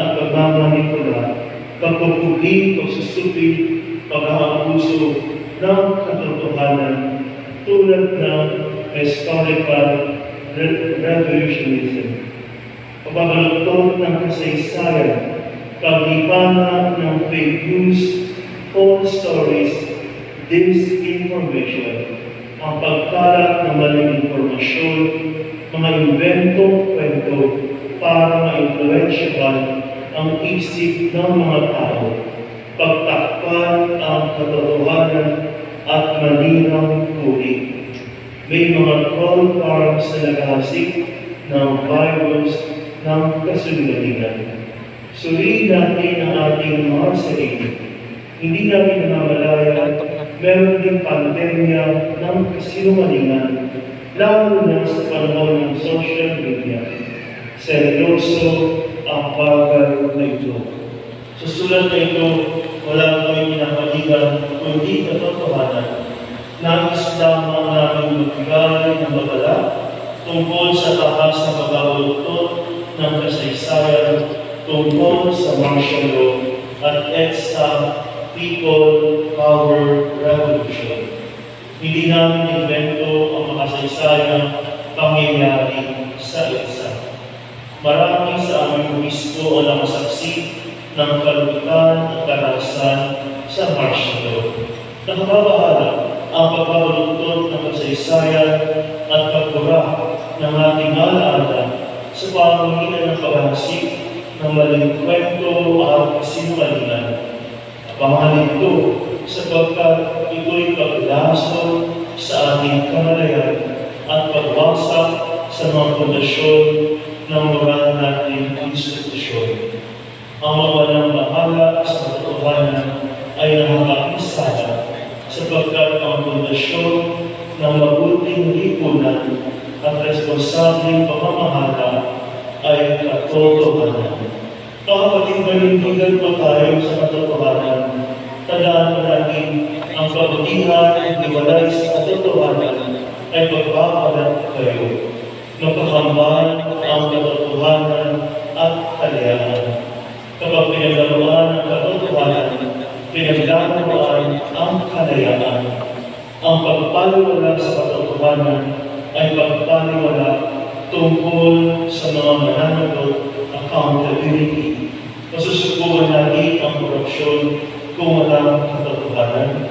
at pagmamanipula, pagpupuli, pagsusupi, pag-aabuso ng katotohanan tulad ng historical re- revolutionism. Pagbabaluktot ng kasaysayan, paglipanan ng fake news, false stories, disinformation, ang pagkalat ng maling impormasyon, mga inventong kwento para maimpluwensyahan ang isip ng mga tao, pagtakpan ang katotohanan at malinaw tuli. May mga troll farms na naghahasik ng virus ng kasungalingan. Suriin natin ang ating mga sarili. Hindi natin namamalaya, meron din pandemya ng kasinungalingan, lalo na sa panahon ng social media. Seryoso ang bagay na ito. Sa sulat na ito, wala kami pinapaligan kundi katotohanan. Nais lamang namin magbigay ng babala tungkol sa taas na pagkabuluktot ng kasaysayan tungkol sa martial law at EDSA People Power Revolution. Hindi namin invento ang makasaysayang pangyayari. Marami sa aming obispo ang nakasaksi ng kalugitan at karahasan sa martial law. Nakababahala ang pagbabaluktot ng kasaysayan at pagbura ng ating alaala sa pamamagitan ng paghasik ng maling kwento at kasinungalingan. Pangalan ito sapagkat ito'y paglaso sa ating kamalayan at pagwasak sa mga pundasyon ng ay nakakakisala sapagkat ang pundasyon ng mabuting lipunan at responsableng pamamahala ay katotohanan. Kapatid manindigan po tayo sa katotohanan. Tandaan po natin ang kabutihan at iwalay sa katotohanan ay pagpapalat kayo. Magkakambal ang katotohanan at kalayaan. Kapag pinaglaruan ang katotohanan, pinaglaruan ang kalayaan. Ang pagpaliwala sa katotohanan ay pagpaliwala tungkol sa mga mananagot accountability. Masusubukan natin ang korupsyon kung walang katotohanan.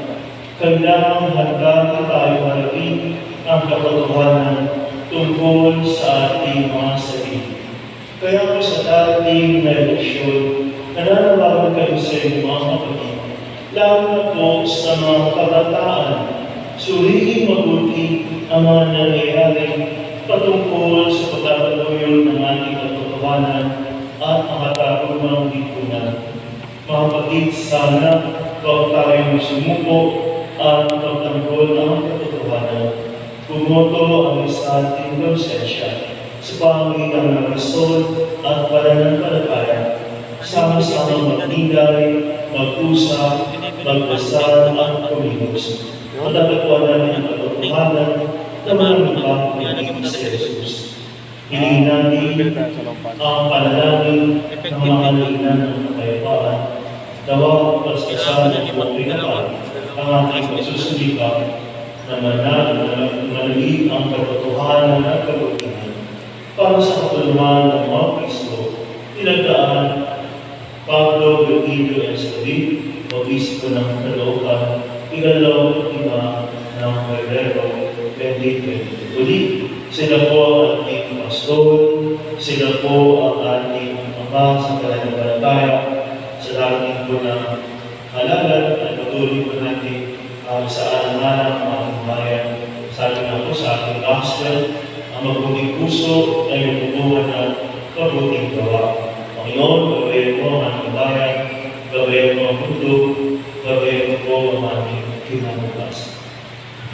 Kailangan handa tayo harapin ang katotohanan tungkol sa ating mga sarili. Kaya po sa dating na eleksyon, nananawagan kayo sa inyong mga kapatid, lalo po sa mga kabataan, suriin mabuti ang mga nangyayari patungkol sa pagkakatuloy ng ating katotohanan at ang katarungang lipunan. Mga kapatid, sana huwag tayong sumuko at pagtanggol ang katotohanan. Bumoto ang isa ating konsensya sa pamamagitan ng Kristol at pananampalataya. Sama-sama magnilay, mag-usap, magdasal at kumilos. Matatapuan natin ang katotohanan na maraming panginoon sa Jesus. Hilingin natin ang panalangin ng mga linan ng kapayapaan. Dawa at paskasan at pagpinapan ang ating pagsusulipan na manali ang katotohanan at kabutihan para sa katulungan ng mga Kristo, pinagdaan Pablo Virgilio Escudin, Obispo ng Caloocan, ikalaw at lima ng Febrero 2020. Uli, sila po ang ating pastor, sila po ang ating ama sa pananampalataya, sa dating po ng halalan at patuloy po natin um, sa alanganan ng ating bayan. Sabi nga po sa ating gospel, ang mabuting puso ay magbubuhan ng mabuting gawa. Panginoon, gawain mo ang bayan, ang mundo, ang ating kinabukasan.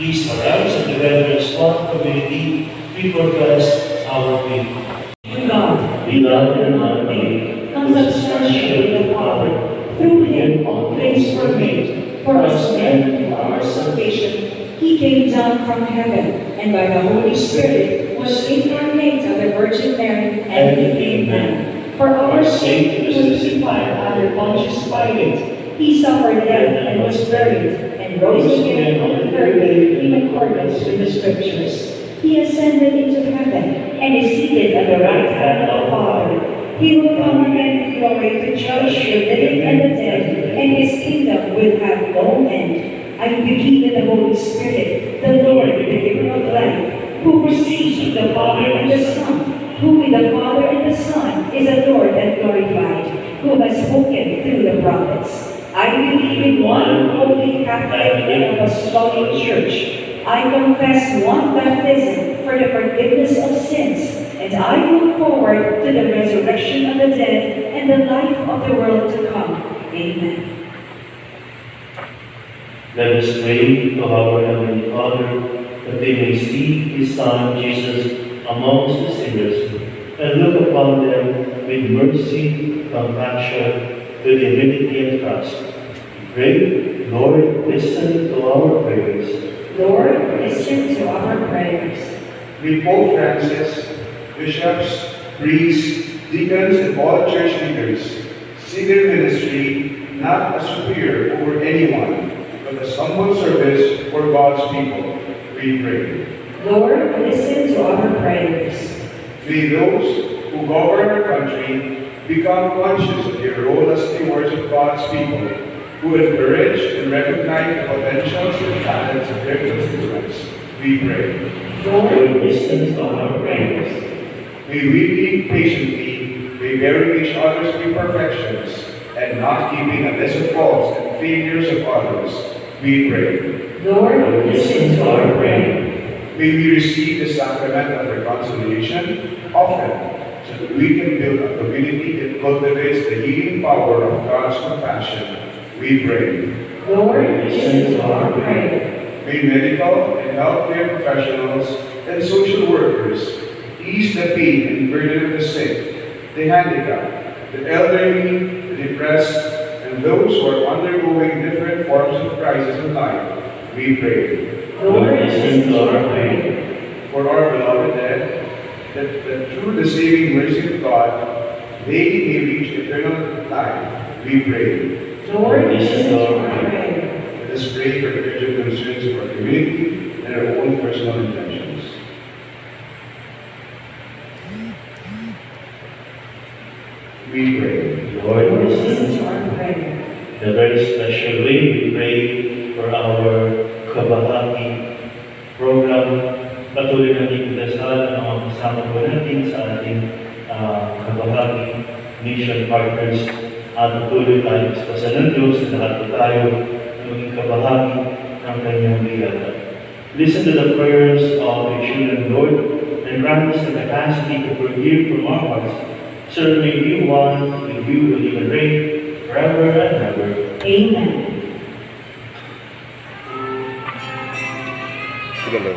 Please arise and together as one community, we profess our faith. God, Beloved and holy, consubstantially the Father, through him all things were made, for us men and for our salvation. He came down from heaven, and by the Holy Spirit was incarnate of the Virgin Mary, and our sake he was crucified Pontius Pilate. He suffered death and was buried, and rose again on the third day in accordance with the Scriptures. He ascended into heaven and is seated at the right hand of the Father. He will come again in glory to judge the living and the dead, and his kingdom will have no end. I believe in the Holy Spirit, the Lord, the giver of life, who proceeds from the Father and the Son, who with the Father and the Son is adored and glorified, who has spoken through the prophets. I believe in one holy Catholic and apostolic church. I confess one baptism for the forgiveness of sins, and I look forward to the resurrection of the dead and the life of the world to come. Amen. Let us pray to our Heavenly Father that they may see His Son Jesus amongst the sinners and look upon them with mercy, compassion, with humility and trust. We pray, Lord, listen to our prayers. Lord, listen to our prayers. We Pope Francis, bishops, priests, deacons, and all church leaders see their ministry not as superior over anyone, but as humble service for God's people. We pray. Lord, listen to our prayers. May those who govern our country become conscious of their role as stewards of God's people, who encourage and recognize the potentials and talents of their constituents. We pray. Lord, listen to our prayers. May we be patiently, may bearing each other's imperfections, and not keeping a list of faults and failures of others. We pray. Lord, listen to our prayer. May we receive the sacrament of reconciliation often, so that we can build a community that cultivates the healing power of God's compassion. We pray. Lord, listen to our prayer. May medical and healthcare professionals and social workers ease the pain and burden of the sick, the handicapped, the elderly, the depressed, and those who are undergoing different forms of crisis in life. We pray. Lord, listen to our prayer. For our beloved dead, that, that through the saving mercy of God, they may reach eternal life. We pray. Lord, listen to our prayer. Let us pray for the urgent concerns of our community and our own personal intentions. We pray. Lord, listen to our prayer. In a very special way, we pray for our Kabahagi program. Patuloy natin dasal ang mga kasama po natin sa ating uh, Kabahagi Mission Partners at patuloy tayo sa pasalan Diyos na lahat tayo na maging kabahagi ng kanyang biyaya. Listen to the prayers of your children, Lord, and grant us the capacity to forgive from our hearts. So may we one with you who live and reign forever and ever. Amen. 这个楼